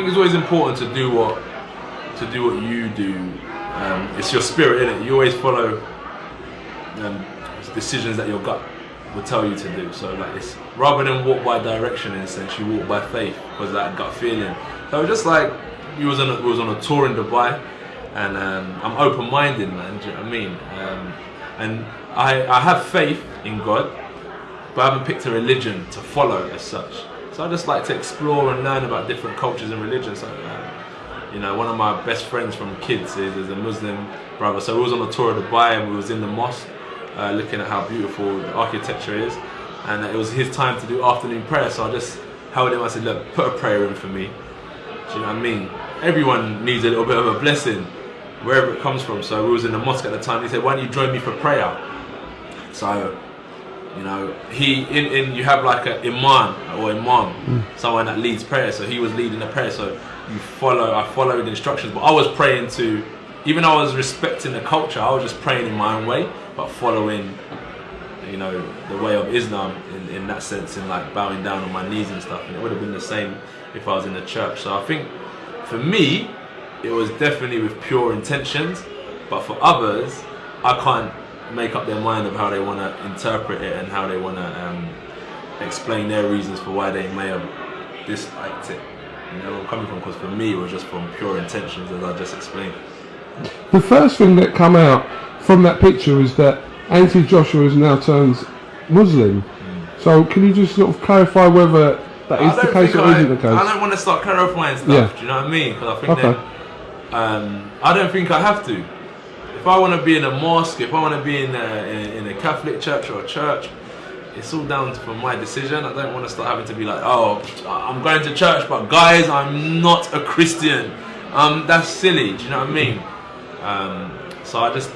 think it's always important to do what to do what you do. Um, it's your spirit, in it. You always follow um, decisions that your gut will tell you to do. So like it's rather than walk by direction in a sense, you walk by faith because that gut feeling. So just like you was on a, was on a tour in Dubai, and um, I'm open-minded, man. Do you know what I mean? Um, and I I have faith in God, but I haven't picked a religion to follow as such. So I just like to explore and learn about different cultures and religions. So, um, you know, one of my best friends from kids is, is, a Muslim brother. So we was on a tour of Dubai and we was in the mosque uh, looking at how beautiful the architecture is. And it was his time to do afternoon prayer. So I just held him. I said, look, put a prayer in for me. Do you know what I mean? Everyone needs a little bit of a blessing, wherever it comes from. So we was in the mosque at the time. He said, why don't you join me for prayer? So you know, he in, in you have like an imam or imam, mm. someone that leads prayer. So he was leading the prayer. So you follow. I followed the instructions, but I was praying to. Even though I was respecting the culture, I was just praying in my own way, but following, you know, the way of Islam in, in that sense, in like bowing down on my knees and stuff. And it would have been the same if I was in the church. So I think, for me, it was definitely with pure intentions. But for others, I can't make up their mind of how they want to interpret it and how they want to um, explain their reasons for why they may have disliked it. You know where I'm coming from? Because for me, it was just from pure intentions, as I just explained. The first thing that come out from that picture is that Anthony Joshua has now turned Muslim. Mm. So can you just sort of clarify whether that is the case or I, isn't the case? I don't want to start clarifying stuff. Yeah. Do you know what I mean? Because I think okay. that um, I don't think I have to if I want to be in a mosque, if I want to be in a, in, a Catholic church or a church, it's all down to my decision. I don't want to start having to be like, oh, I'm going to church, but guys, I'm not a Christian. Um, that's silly. Do you know what I mean? Um, so I just,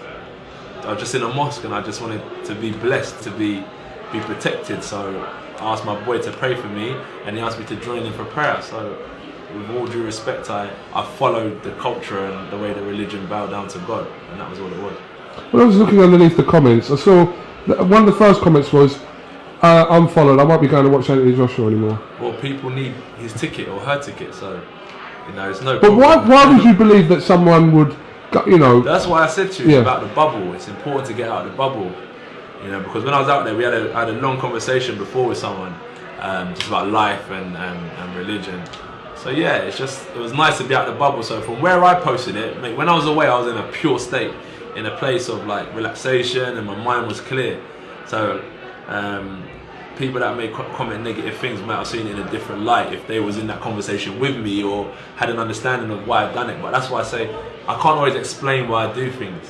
I was just in a mosque, and I just wanted to be blessed, to be, be protected. So I asked my boy to pray for me, and he asked me to join him for prayer. So with all due respect, I, I followed the culture and the way the religion bowed down to God, and that was all it was. When I was looking underneath the comments, I saw one of the first comments was, uh, "I'm followed. I won't be going to watch Anthony Joshua anymore." Well, people need his ticket or her ticket, so you know it's no. But why? Why would you believe that someone would? You know. That's why I said to you yeah. about the bubble. It's important to get out of the bubble. You know, because when I was out there, we had a, I had a long conversation before with someone, um, just about life and, and, and religion. So yeah, it's just it was nice to be out the bubble. So from where I posted it, mate, when I was away, I was in a pure state, in a place of like relaxation, and my mind was clear. So um, people that may comment negative things might have seen it in a different light if they was in that conversation with me or had an understanding of why I've done it. But that's why I say I can't always explain why I do things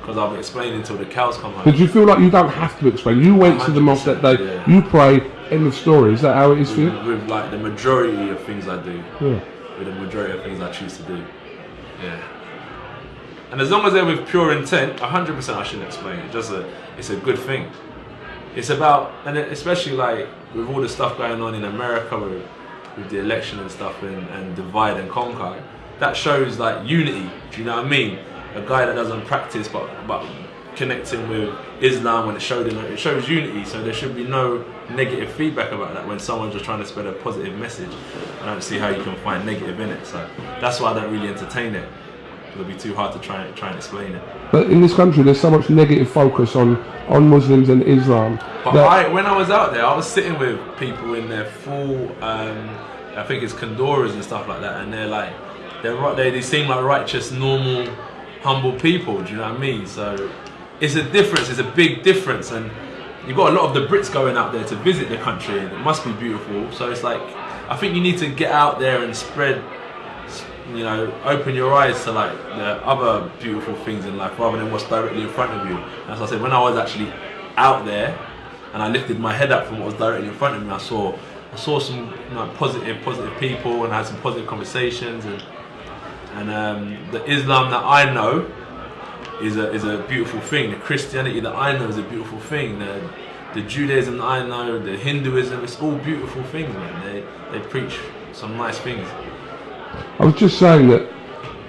because I'll be explaining until the cows come home. Did you feel like you don't have to explain? You went to the mosque that day, yeah. you pray, end of story. Is that how it is with, for you? With like the majority of things I do. Yeah. With the majority of things I choose to do. Yeah. And as long as they're with pure intent, 100% I shouldn't explain it. Just a, it's a good thing. It's about, and especially like with all the stuff going on in America with, with the election and stuff and, and divide and conquer, that shows like unity. Do you know what I mean? A guy that doesn't practice but but connecting with Islam when it showed it shows unity. So there should be no negative feedback about that when someone's just trying to spread a positive message. I don't see how you can find negative in it. So that's why I don't really entertain it. It'll be too hard to try and try and explain it. But in this country there's so much negative focus on on Muslims and Islam but I, when I was out there I was sitting with people in their full um, I think it's kanduras and stuff like that and they're like they're they, they seem like righteous normal humble people. Do you know what I mean? So it's a difference, it's a big difference. And you've got a lot of the Brits going out there to visit the country and it must be beautiful. So it's like, I think you need to get out there and spread, you know, open your eyes to like the other beautiful things in life rather than what's directly in front of you. As I said, when I was actually out there and I lifted my head up from what was directly in front of me, I saw I saw some you know, positive, positive people and I had some positive conversations and and um, the Islam that I know is a is a beautiful thing. The Christianity that I know is a beautiful thing. The, the Judaism that I know, the Hinduism, it's all beautiful things, man. They they preach some nice things. I was just saying that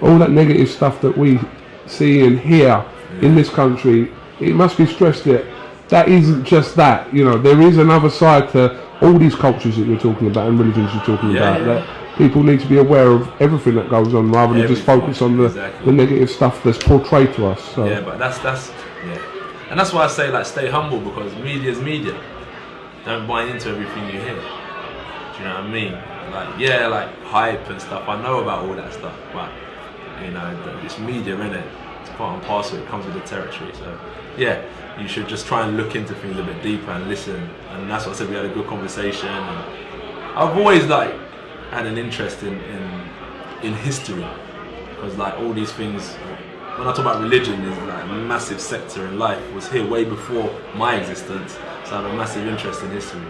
all that negative stuff that we see and hear yeah. in this country, it must be stressed that that isn't just that. You know, there is another side to all these cultures that you're talking about and religions you're talking yeah, about. Yeah. That people need to be aware of everything that goes on rather than just focus on the, exactly. the negative stuff that's portrayed to us. So. Yeah, but that's that's yeah, and that's why I say like stay humble because media is media. Don't buy into everything you hear. Do you know what I mean? Like yeah, like hype and stuff. I know about all that stuff, but you know, it's media, innit? It's part and parcel. It comes with the territory. So yeah, you should just try and look into things a bit deeper and listen. And that's what I said. We had a good conversation. And I've always like had an interest in in, in history. Because like all these things when I talk about religion is like a massive sector in life. Was here way before my existence so I have a massive interest in history